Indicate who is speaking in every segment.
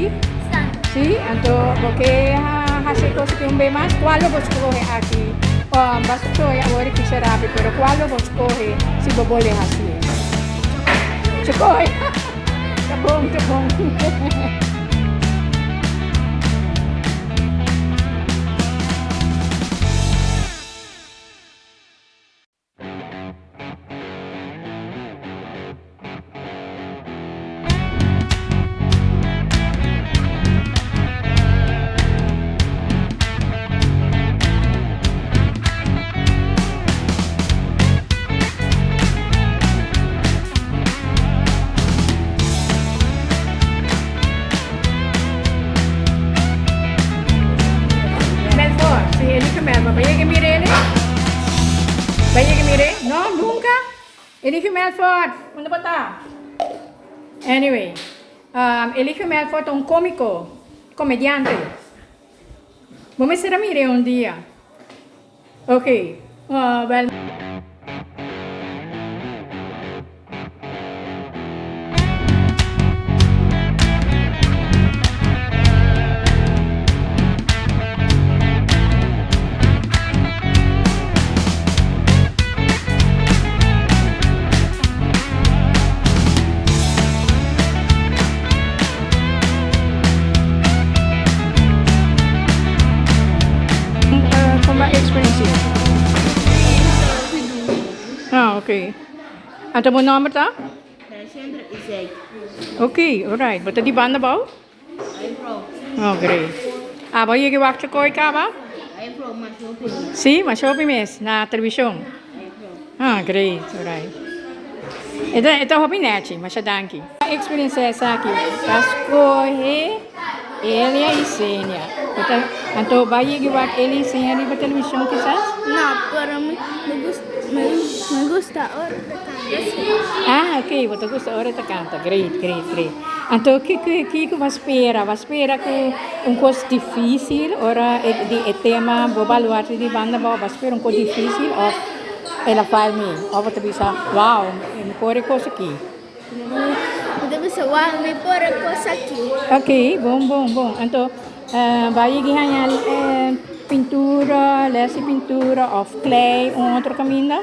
Speaker 1: aquí?
Speaker 2: Sí.
Speaker 1: ¿Sí? Entonces, ¿por qué hace cosas que un ve más? ¿Cuál lo vos coge aquí? Um, vas a coger ahora que será, pero ¿cuál lo vos coge si vos voles así? ¡Se coge! ¡Tapón, tapón! Elige Melford. ¿Dónde está? Anyway, um, elige Melford un cómico, comediante. Vamos a hacer a mire un día. Ok. Uh, well, Okay. And the name mata?
Speaker 2: Siyempre, Isai.
Speaker 1: Okay, all right. di ba na ba?
Speaker 2: I'm from.
Speaker 1: Oh, great. Ah, ba yung giwak sa koy ka ba?
Speaker 2: I'm from
Speaker 1: Mashopi. Si, Mashopi miss, na television.
Speaker 2: I'm from.
Speaker 1: Ah, great, all right. Ito, ito hobby na yachi, masyadanki. Experience sa akin, Pasko he, Elia Isenia. Ito, anto ba yung giwak Elia Isenia di ba television kisa?
Speaker 2: Na, pero parang gusto. Me, me gusta, gusta
Speaker 1: Ah, ok, você gosta ora da canta. Great, great, great. Então, o que que que que você espera? Você espera que um coisa difícil, ora é de é tema bobaluarte de banda, você espera um coisa difícil ou ela faz me, ou você pensa, wow, me corre coisa aqui.
Speaker 2: Deve ser uau, me pôr a coisa aqui.
Speaker 1: Ok, bom, bom, bom. Então, vai ganhar uh, pintura, lesse pintura of clay, um outro caminho?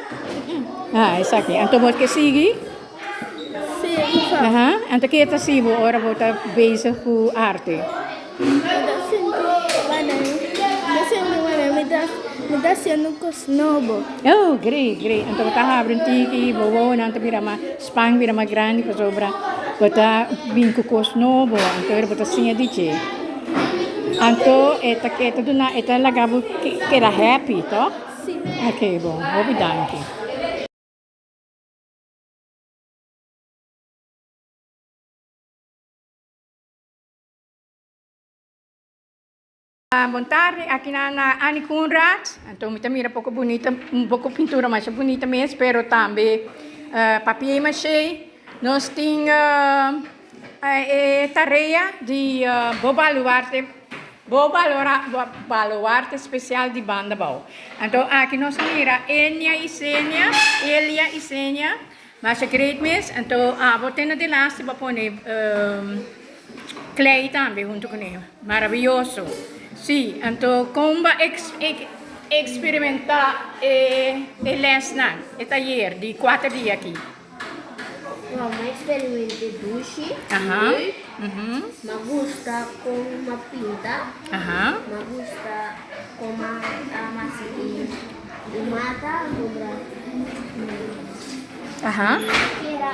Speaker 1: Ah, isso aqui. Então, você seguir?
Speaker 2: Sim, fa.
Speaker 1: Aha, então que está sibo, ora você bezig com arte.
Speaker 2: Me dá, sendo com snobo.
Speaker 1: Oh, great, great. Então você abre um tiki, bobo, nanti vira ma spang vira ma grande, que sobra. Você vem com cos novo, então você sinha DJ. Então, eta que eta duna, eta lagabo que que era happy, to?
Speaker 2: Sim.
Speaker 1: Ok, bom, obrigado. Ah, boa tarde, aqui na, na Annie Conrad. Então, me mira pouco bonita, um pouco pintura mais bonita mesmo, pero também uh, papier machê. Nós temos uh, a tarefa de uh, bobaluarte, bobalora, baluarte especial de banda bau. Então, aqui nós mira Enya e Sênia, Elia e Sênia, mas é great mesmo. Então, ah, vou ter de last para pôr um, Clay também junto com ele. Maravilhoso. Sim, então como ex, ex, experimentar e, e lesson, e taller de quatro dias aqui.
Speaker 2: Wow, ma experimente dushi.
Speaker 1: Aham. Uhum.
Speaker 2: Me gusta com uma pinta.
Speaker 1: Aham.
Speaker 2: Me gusta com uma masih di mata sobra.
Speaker 1: Aham.
Speaker 2: Kira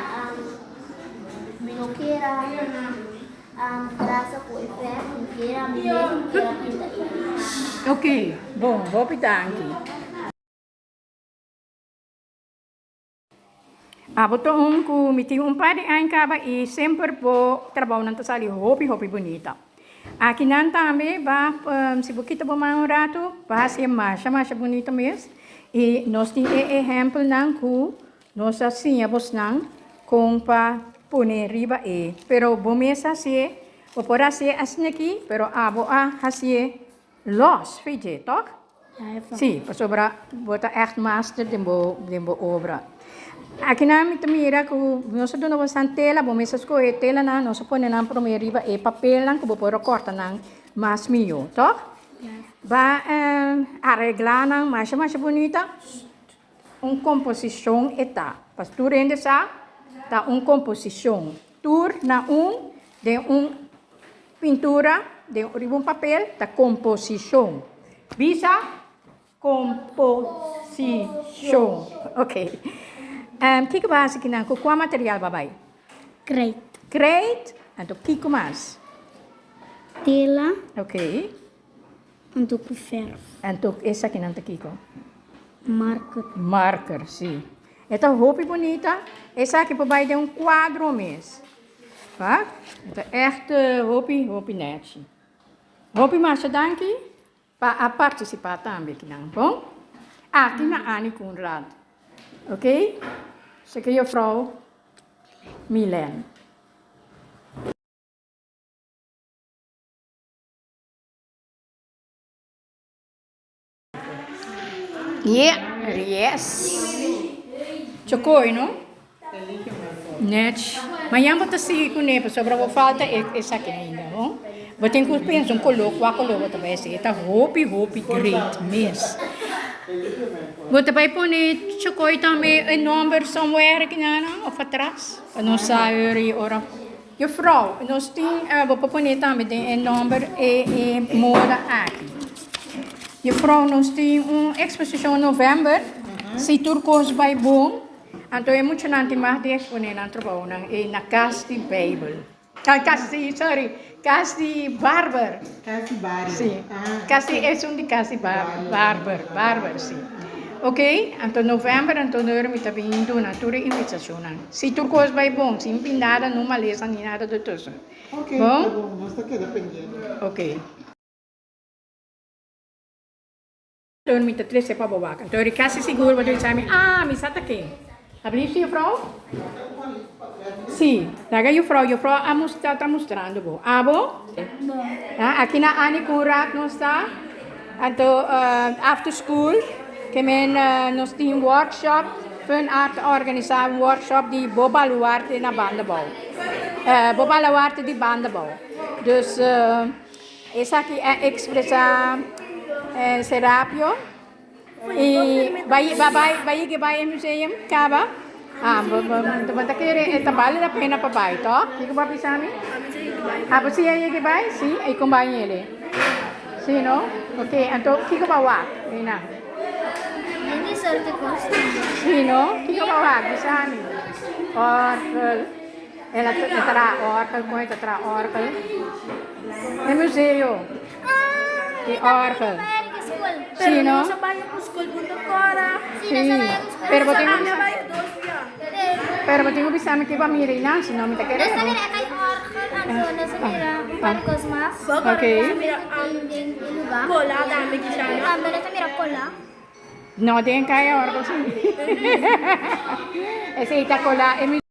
Speaker 2: rasa ko effect, kira minukira kira pinta ini.
Speaker 1: Ok, bom, vou pintar aqui. Ah, botou um com me tinha um de anos caba e sempre vou trabalhar na sala hopi hopi bonita. Aqui não também vai um, se você tá um rato vai ser mais mais bonita mesmo. E nós temos exemplo não com nós a vos não com para pôr riba e, pero bom mesmo assim, vou por assim assim aqui, pero a vou a assim los, toch?
Speaker 2: Ja, even.
Speaker 1: Sim, para sobra bota echt master de bo de bo obra. Akinamit mira ku nosotros no basan tela bomesas ko e tela na no supone nang promeriba e papel nang kubo poro corta nang mas mio to? Va eh, arreglar nang mas mas bonita. Un composición eta. Pas tu rende sa ta un composición. Tur na un de un pintura de un papel ta composición. Visa composición. Okay Um, base que não, qual material babai?
Speaker 2: Great.
Speaker 1: Great. Então, kiko mais?
Speaker 2: Tela.
Speaker 1: Ok.
Speaker 2: Untuk ferro.
Speaker 1: Então, essa aqui não tá kiko?
Speaker 2: Marker.
Speaker 1: Marker, sim. Então, roupa bonita. Essa aqui babai de um quadro mês. Tá? Então, echt roupa, roupa net. Roupa mais danke para participar também, que não, bom? Ah, aqui na Annie Koenraad. Ok? Zeg juffrouw Milen. Yeah, yes. Chocoi, no? Net. Eu vou te seguir com ele, sobre a falta essa aqui ainda, bom? Vou ter que pensar um coloco, qual coloco também, esse tá roupa, roupa, great, mesmo. Você vai pôr chocoi também um número somewhere não, of atrás, não ora. Juffrouw, nós tem, uh, vou pôr também um número e, e moda aqui. Juffrouw, nós tem uma exposição em novembro, se turcos vai bom, então é muito nanti mais de exponer na trabalho na de Bible. Casa de, sorry, casa de Barber.
Speaker 3: Casi Barber.
Speaker 1: Sim.
Speaker 3: Ah,
Speaker 1: Casi é um de barber, barber, sim. Ok, anto novembre, anto tot mi moeten we in doen, natuurlijk invitationen. Se tu coisa vai bom, se nada, não maleza, nem nada do tussen.
Speaker 3: Oké, okay,
Speaker 1: bom?
Speaker 3: Tá bom, Ok, tá queda pendente.
Speaker 1: Oké. Ok. met de tres sepa bobakan. Toen ik kasi seguro, want toen zei me, ah, mi zat aqui. Abrir je vrouw? Sì, raga, io fra, io fra, ha mostrato, sta mostrando, boh. Ah, boh? No. Ah, aqui na Ani Kurak non sta? Anto, uh, after school? Kemen uh, Nostin Workshop, Fun Art organizza un workshop di Boba Luarte naar bandenbouw. Uh, Boba Luarte di bandenbouw. Dus uh, Isaki e eh, Expressa eh, Serapio. E vai, vai, vai, che vai museum, Cava? Ah, ma che eh, vale la pena papai, to? Che che papi sami? Ah, ma sì, eh, che vai? Sì, e compagni lì. Sì, no? Ok, anto,
Speaker 2: che che va?
Speaker 1: Vina. Sino? Chi lo va? Bisani. Oracle. È la tetra Oracle, poi tetra Oracle. Nel museo. Di Oracle. Sino?
Speaker 2: Pero
Speaker 1: ba't yung bisa? Pero ba't yung bisa? May kiba miri na? Sino? May takere?
Speaker 4: Nasa mira kay Oracle. Ano? Nasa mira. Pan Cosmas.
Speaker 1: Okay.
Speaker 4: Nasa mira ang...
Speaker 2: Cola. Dami siya.
Speaker 4: Dami. Nasa mira pola.
Speaker 1: No tienen calle ahora, sí. Ese Itacolá es mi...